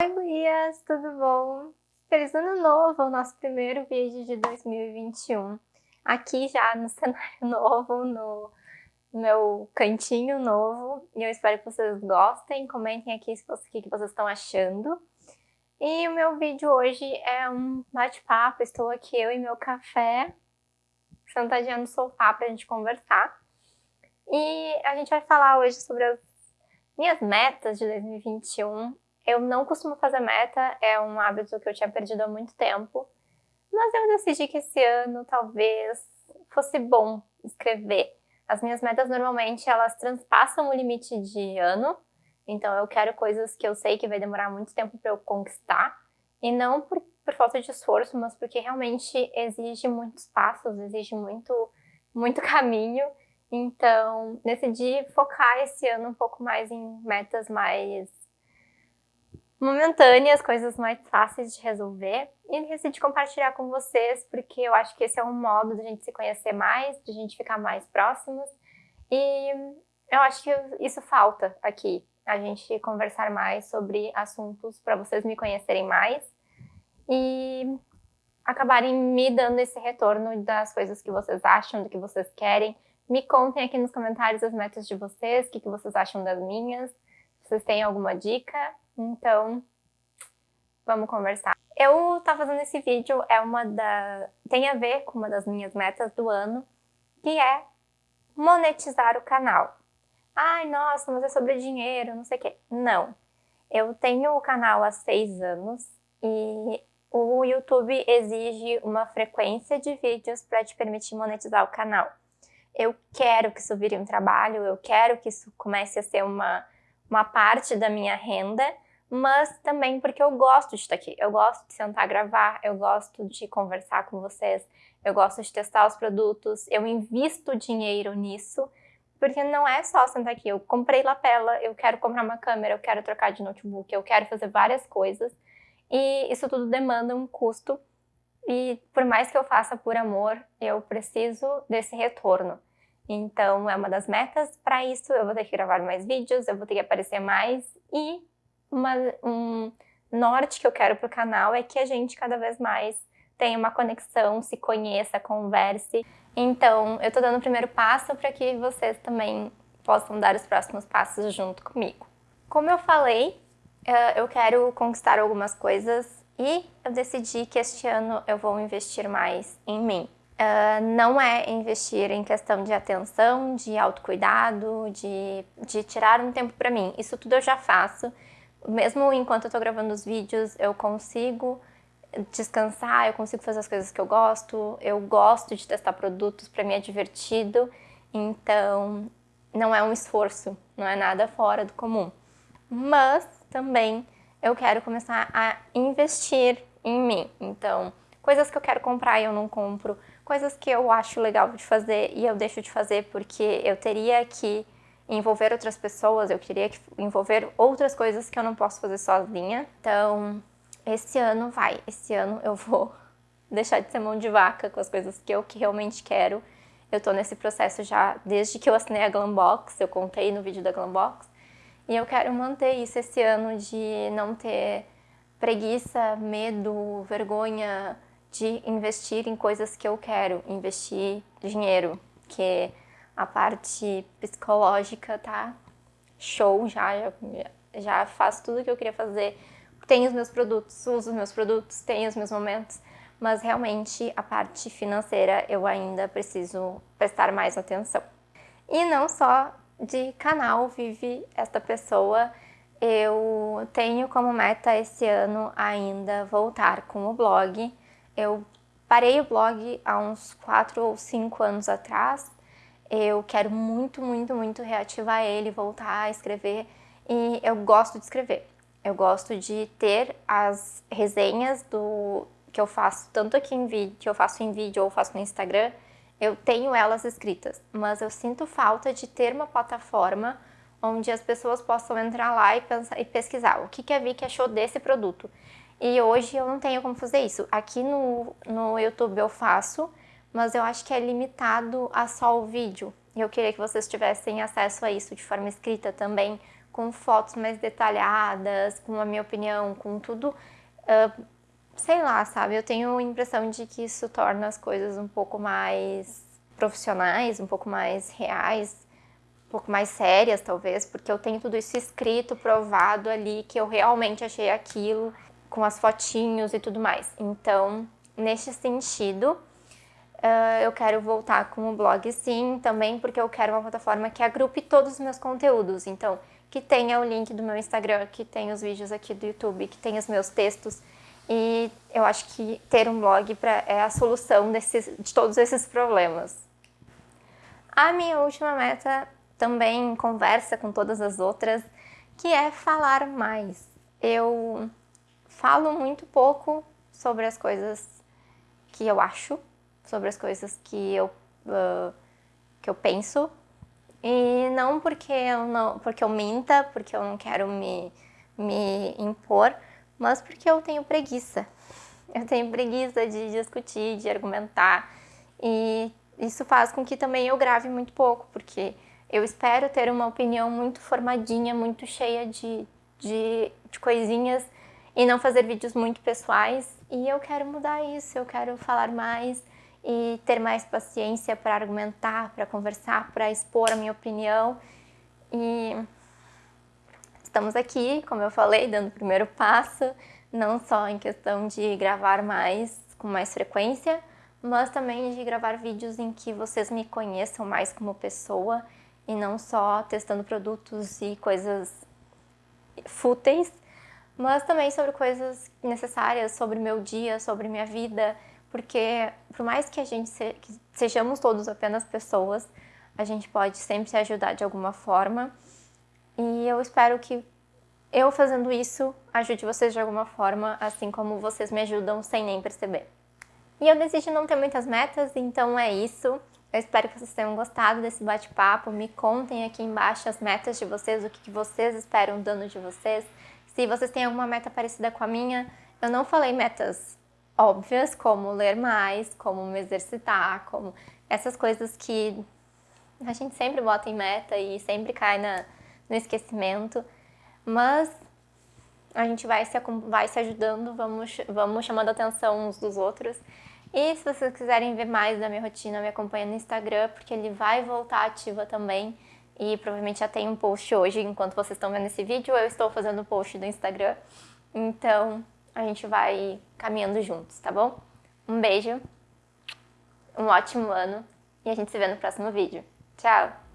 Oi, Gurias, tudo bom? Feliz Ano Novo, o nosso primeiro vídeo de 2021. Aqui já no cenário novo, no meu cantinho novo. E eu espero que vocês gostem, comentem aqui o que vocês estão achando. E o meu vídeo hoje é um bate-papo, estou aqui eu e meu café, sentadinha no sofá pra gente conversar. E a gente vai falar hoje sobre as minhas metas de 2021. Eu não costumo fazer meta, é um hábito que eu tinha perdido há muito tempo. Mas eu decidi que esse ano talvez fosse bom escrever. As minhas metas normalmente elas transpassam o limite de ano, então eu quero coisas que eu sei que vai demorar muito tempo para eu conquistar. E não por, por, falta de esforço, mas porque realmente exige muitos passos, exige muito, muito caminho. Então, decidi focar esse ano um pouco mais em metas mais momentâneas, coisas mais fáceis de resolver. E decidi compartilhar com vocês, porque eu acho que esse é um modo de a gente se conhecer mais, de a gente ficar mais próximos. E eu acho que isso falta aqui a gente conversar mais sobre assuntos para vocês me conhecerem mais e acabarem me dando esse retorno das coisas que vocês acham, do que vocês querem. Me contem aqui nos comentários as metas de vocês, o que, que vocês acham das minhas, se vocês têm alguma dica. Então, vamos conversar. Eu tá fazendo esse vídeo, é uma da... tem a ver com uma das minhas metas do ano, que é monetizar o canal ai, nossa, mas é sobre dinheiro, não sei o quê. Não. Eu tenho o canal há seis anos e o YouTube exige uma frequência de vídeos para te permitir monetizar o canal. Eu quero que isso vire um trabalho, eu quero que isso comece a ser uma, uma parte da minha renda, mas também porque eu gosto de estar aqui. Eu gosto de sentar gravar, eu gosto de conversar com vocês, eu gosto de testar os produtos, eu invisto dinheiro nisso porque não é só sentar aqui, eu comprei lapela, eu quero comprar uma câmera, eu quero trocar de notebook, eu quero fazer várias coisas. E isso tudo demanda um custo. E por mais que eu faça por amor, eu preciso desse retorno. Então é uma das metas para isso, eu vou ter que gravar mais vídeos, eu vou ter que aparecer mais. E uma, um norte que eu quero para o canal é que a gente cada vez mais tenha uma conexão, se conheça, converse. Então, eu tô dando o primeiro passo para que vocês também possam dar os próximos passos junto comigo. Como eu falei, eh, eu quero conquistar algumas coisas e eu decidi que este ano eu vou investir mais em mim. Uh, não é investir em questão de atenção, de autocuidado, de, de tirar um tempo para mim. Isso tudo eu já faço. Mesmo enquanto eu tô gravando os vídeos, eu consigo descansar, eu consigo fazer as coisas que eu gosto, eu gosto de testar produtos, para mim é divertido, então não é um esforço, não é nada fora do comum. Mas também eu quero começar a investir em mim, então coisas que eu quero comprar e eu não compro, coisas que eu acho legal de fazer e eu deixo de fazer porque eu teria que envolver outras pessoas, eu queria envolver outras coisas que eu não posso fazer sozinha, então esse ano vai, esse ano eu vou deixar de ser mão de vaca com as coisas que eu que realmente quero. Eu tô nesse processo já desde que eu assinei a Glambox, eu contei no vídeo da Glambox, e eu quero manter isso esse ano de não ter preguiça, medo, vergonha de investir em coisas que eu quero, investir dinheiro, que a parte psicológica tá show já, já, já faço tudo que eu queria fazer tenho os meus produtos, uso os meus produtos, tenho os meus momentos, mas realmente a parte financeira eu ainda preciso prestar mais atenção. E não só de canal vive esta pessoa, eu tenho como meta esse ano ainda voltar com o blog. Eu parei o blog há uns 4 ou 5 anos atrás, eu quero muito, muito, muito reativar ele, voltar a escrever e eu gosto de escrever. Eu gosto de ter as resenhas do que eu faço, tanto aqui em vídeo, que eu faço em vídeo ou faço no Instagram, eu tenho elas escritas, mas eu sinto falta de ter uma plataforma onde as pessoas possam entrar lá e, pensar, e pesquisar o que, que a Vicky achou desse produto. E hoje eu não tenho como fazer isso. Aqui no, no YouTube eu faço, mas eu acho que é limitado a só o vídeo. E eu queria que vocês tivessem acesso a isso de forma escrita também, com fotos mais detalhadas, com a minha opinião, com tudo, uh, sei lá, sabe? Eu tenho a impressão de que isso torna as coisas um pouco mais profissionais, um pouco mais reais, um pouco mais sérias, talvez, porque eu tenho tudo isso escrito, provado ali, que eu realmente achei aquilo, com as fotinhos e tudo mais. Então, neste sentido, uh, eu quero voltar com o blog sim, também porque eu quero uma plataforma que agrupe todos os meus conteúdos. Então, que tenha o link do meu Instagram, que tenha os vídeos aqui do YouTube, que tenha os meus textos. E eu acho que ter um blog pra, é a solução desses, de todos esses problemas. A minha última meta também conversa com todas as outras, que é falar mais. Eu falo muito pouco sobre as coisas que eu acho, sobre as coisas que eu, uh, que eu penso. E não porque eu, não, porque eu minta, porque eu não quero me, me impor, mas porque eu tenho preguiça. Eu tenho preguiça de discutir, de argumentar. E isso faz com que também eu grave muito pouco, porque eu espero ter uma opinião muito formadinha, muito cheia de, de, de coisinhas e não fazer vídeos muito pessoais. E eu quero mudar isso, eu quero falar mais e ter mais paciência para argumentar, para conversar, para expor a minha opinião. E estamos aqui, como eu falei, dando o primeiro passo, não só em questão de gravar mais, com mais frequência, mas também de gravar vídeos em que vocês me conheçam mais como pessoa e não só testando produtos e coisas fúteis, mas também sobre coisas necessárias, sobre meu dia, sobre minha vida, porque por mais que a gente se, que sejamos todos apenas pessoas, a gente pode sempre se ajudar de alguma forma. E eu espero que eu fazendo isso ajude vocês de alguma forma, assim como vocês me ajudam sem nem perceber. E eu decidi não ter muitas metas, então é isso. Eu espero que vocês tenham gostado desse bate-papo. Me contem aqui embaixo as metas de vocês, o que vocês esperam do ano de vocês. Se vocês têm alguma meta parecida com a minha, eu não falei metas óbvias, como ler mais, como me exercitar, como essas coisas que a gente sempre bota em meta e sempre cai na, no esquecimento. Mas a gente vai se, vai se ajudando, vamos, vamos chamando atenção uns dos outros. E se vocês quiserem ver mais da minha rotina, me acompanha no Instagram, porque ele vai voltar ativa também. E provavelmente já tem um post hoje, enquanto vocês estão vendo esse vídeo, eu estou fazendo o post do Instagram. Então, a gente vai caminhando juntos, tá bom? Um beijo, um ótimo ano e a gente se vê no próximo vídeo. Tchau!